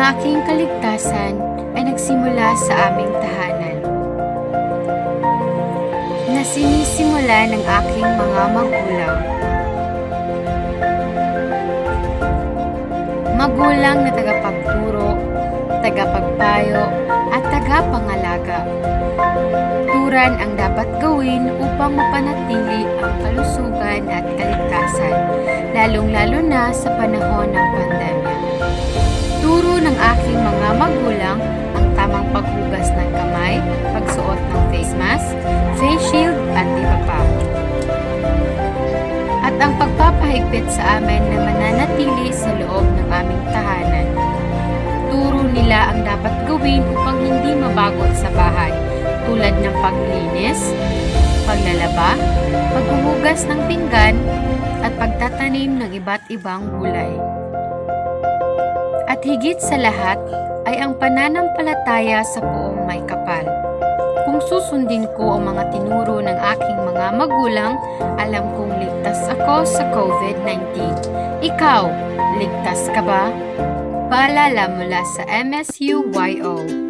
aking kaligtasan ay nagsimula sa aming tahanan. Na sinisimula ng aking mga magulang. Magulang na tagapagturo, tagapagpayo, at tagapangalaga. Turan ang dapat gawin upang mapanatili ang kalusugan at kaligtasan, lalong-lalo na sa panahon ng pandemya. Pagpapahigpit sa amin na mananatili sa loob ng aming tahanan. Turo nila ang dapat gawin upang hindi mabagot sa bahay tulad ng paglinis, paglalaba, paghuhugas ng pinggan, at pagtatanim ng iba't ibang gulay. At higit sa lahat ay ang pananampalataya sa poong may kapal. Kung susundin ko ang mga tinuro ng aking mga magulang, alam kong ligtas ako sa COVID-19. Ikaw, ligtas ka ba? Paalala mula sa MSU-YO.